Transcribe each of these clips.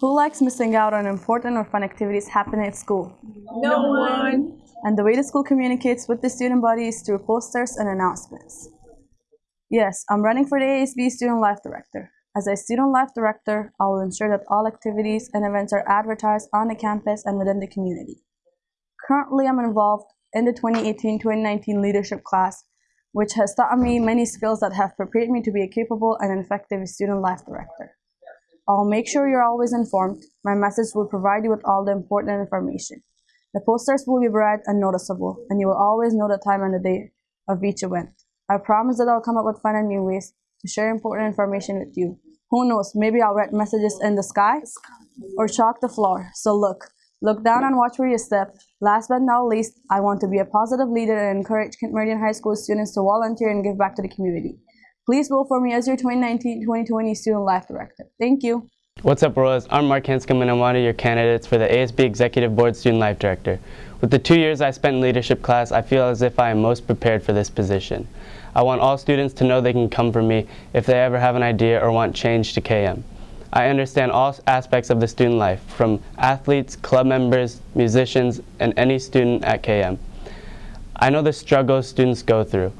Who likes missing out on important or fun activities happening at school? No one. And the way the school communicates with the student body is through posters and announcements. Yes, I'm running for the ASB Student Life Director. As a Student Life Director, I will ensure that all activities and events are advertised on the campus and within the community. Currently, I'm involved in the 2018-2019 leadership class, which has taught me many skills that have prepared me to be a capable and effective Student Life Director. I'll make sure you're always informed. My message will provide you with all the important information. The posters will be bright and noticeable, and you will always know the time and the day of each event. I promise that I'll come up with fun and new ways to share important information with you. Who knows, maybe I'll write messages in the sky or chalk the floor. So look, look down and watch where you step. Last but not least, I want to be a positive leader and encourage Kent Meridian High School students to volunteer and give back to the community. Please vote for me as your 2019-2020 Student Life Director. Thank you. What's up, Royals? I'm Mark Hanscom and I'm one of your candidates for the ASB Executive Board Student Life Director. With the two years I spent in leadership class, I feel as if I am most prepared for this position. I want all students to know they can come for me if they ever have an idea or want change to KM. I understand all aspects of the student life, from athletes, club members, musicians, and any student at KM. I know the struggles students go through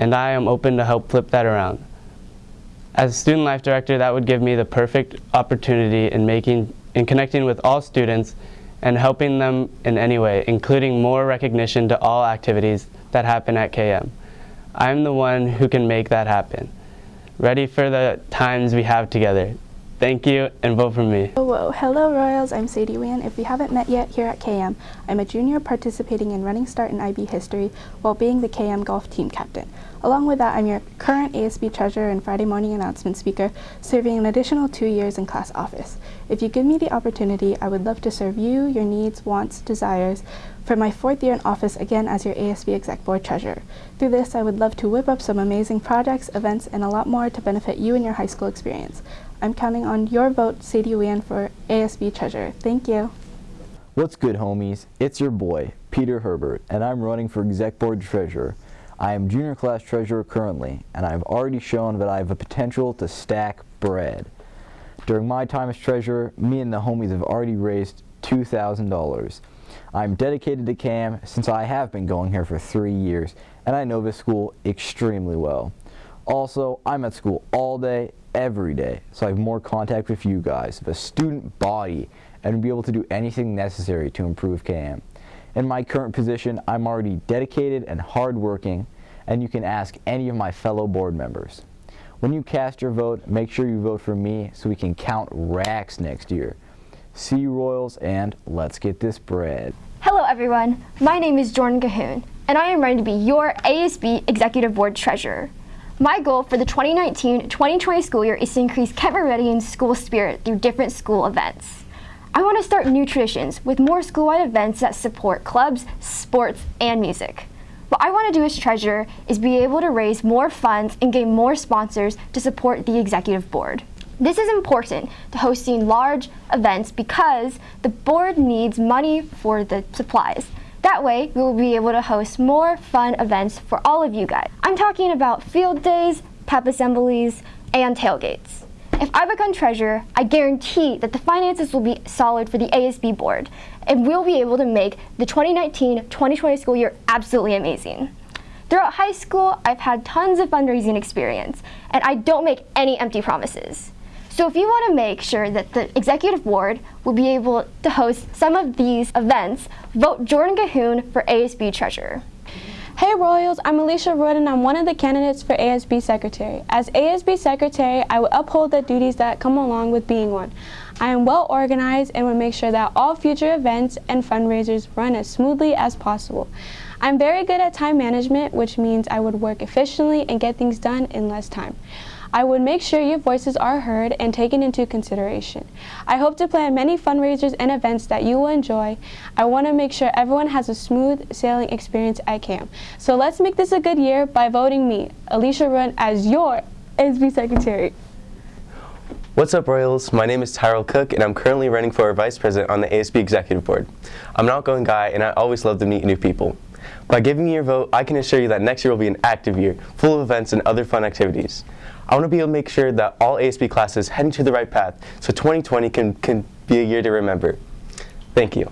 and I am open to help flip that around. As a student life director, that would give me the perfect opportunity in making, in connecting with all students and helping them in any way, including more recognition to all activities that happen at KM. I'm the one who can make that happen. Ready for the times we have together. Thank you and vote for me. Hello, hello Royals, I'm Sadie Wan. If we haven't met yet here at KM, I'm a junior participating in Running Start and IB History while being the KM Golf Team Captain. Along with that, I'm your current ASB Treasurer and Friday morning announcement speaker, serving an additional two years in class office. If you give me the opportunity, I would love to serve you, your needs, wants, desires for my fourth year in office again as your ASB Exec Board Treasurer. Through this, I would love to whip up some amazing projects, events, and a lot more to benefit you and your high school experience. I'm counting on your vote, Sadie Wan, for ASB Treasurer. Thank you. What's good, homies? It's your boy, Peter Herbert, and I'm running for Exec Board Treasurer. I am junior class treasurer currently, and I've already shown that I have a potential to stack bread. During my time as treasurer, me and the homies have already raised $2,000. I'm dedicated to KM since I have been going here for three years, and I know this school extremely well. Also, I'm at school all day, every day, so I have more contact with you guys, the student body, and be able to do anything necessary to improve KM. In my current position, I'm already dedicated and hardworking, and you can ask any of my fellow board members. When you cast your vote, make sure you vote for me so we can count racks next year. See you Royals, and let's get this bread. Hello everyone, my name is Jordan Cahoon, and I am ready to be your ASB Executive Board Treasurer. My goal for the 2019-2020 school year is to increase Kent Meridian's school spirit through different school events. I want to start new traditions with more school-wide events that support clubs, sports, and music. What I want to do as treasurer is be able to raise more funds and gain more sponsors to support the executive board. This is important to hosting large events because the board needs money for the supplies. That way, we will be able to host more fun events for all of you guys. I'm talking about field days, pep assemblies, and tailgates. If I become treasurer, I guarantee that the finances will be solid for the ASB board, and we'll be able to make the 2019-2020 school year absolutely amazing. Throughout high school, I've had tons of fundraising experience, and I don't make any empty promises. So if you want to make sure that the executive board will be able to host some of these events, vote Jordan Cahoon for ASB Treasurer. Hey Royals, I'm Alicia Rood and I'm one of the candidates for ASB Secretary. As ASB Secretary, I will uphold the duties that come along with being one. I am well organized and will make sure that all future events and fundraisers run as smoothly as possible. I'm very good at time management, which means I would work efficiently and get things done in less time. I would make sure your voices are heard and taken into consideration. I hope to plan many fundraisers and events that you will enjoy. I want to make sure everyone has a smooth sailing experience at KM. So let's make this a good year by voting me, Alicia Run, as your ASB Secretary. What's up Royals? My name is Tyrell Cook and I'm currently running for Vice President on the ASB Executive Board. I'm an outgoing guy and I always love to meet new people. By giving me your vote, I can assure you that next year will be an active year, full of events and other fun activities. I want to be able to make sure that all ASB classes heading to the right path so 2020 can, can be a year to remember. Thank you.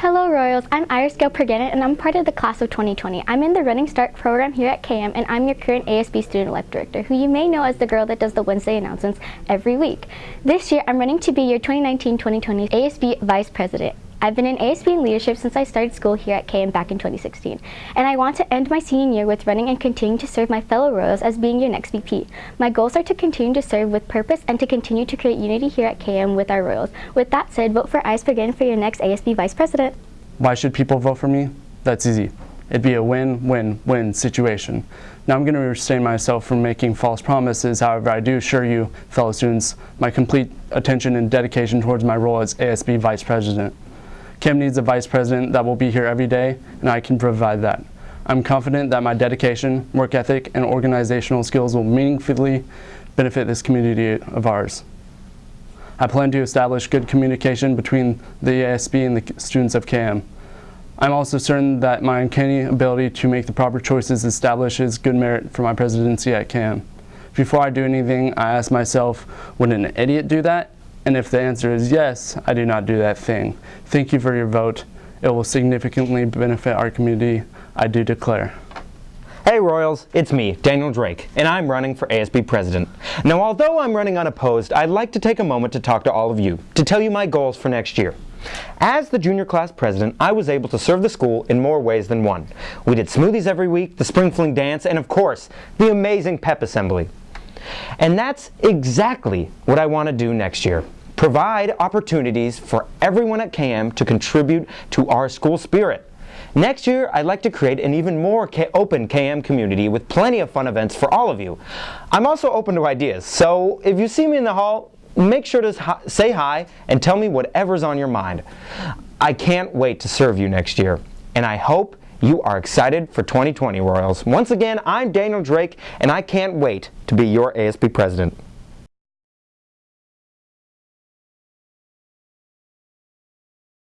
Hello Royals, I'm Iris Gail Pergana and I'm part of the class of 2020. I'm in the Running Start program here at KM and I'm your current ASB Student Life Director, who you may know as the girl that does the Wednesday announcements every week. This year, I'm running to be your 2019-2020 ASB Vice President. I've been in ASB in leadership since I started school here at KM back in 2016, and I want to end my senior year with running and continuing to serve my fellow Royals as being your next VP. My goals are to continue to serve with purpose and to continue to create unity here at KM with our Royals. With that said, vote for Ice Bergen for your next ASB Vice President. Why should people vote for me? That's easy. It'd be a win-win-win situation. Now I'm going to restrain myself from making false promises, however I do assure you, fellow students, my complete attention and dedication towards my role as ASB Vice President. KM needs a vice president that will be here every day, and I can provide that. I'm confident that my dedication, work ethic, and organizational skills will meaningfully benefit this community of ours. I plan to establish good communication between the ASB and the students of KM. I'm also certain that my uncanny ability to make the proper choices establishes good merit for my presidency at KM. Before I do anything, I ask myself, would an idiot do that? And if the answer is yes, I do not do that thing. Thank you for your vote. It will significantly benefit our community. I do declare. Hey Royals, it's me, Daniel Drake, and I'm running for ASB President. Now although I'm running unopposed, I'd like to take a moment to talk to all of you, to tell you my goals for next year. As the junior class president, I was able to serve the school in more ways than one. We did smoothies every week, the spring fling dance, and of course, the amazing pep assembly. And that's exactly what I want to do next year. Provide opportunities for everyone at KM to contribute to our school spirit. Next year, I'd like to create an even more open KM community with plenty of fun events for all of you. I'm also open to ideas, so if you see me in the hall, make sure to say hi and tell me whatever's on your mind. I can't wait to serve you next year, and I hope you are excited for 2020 Royals. Once again, I'm Daniel Drake, and I can't wait to be your ASB president.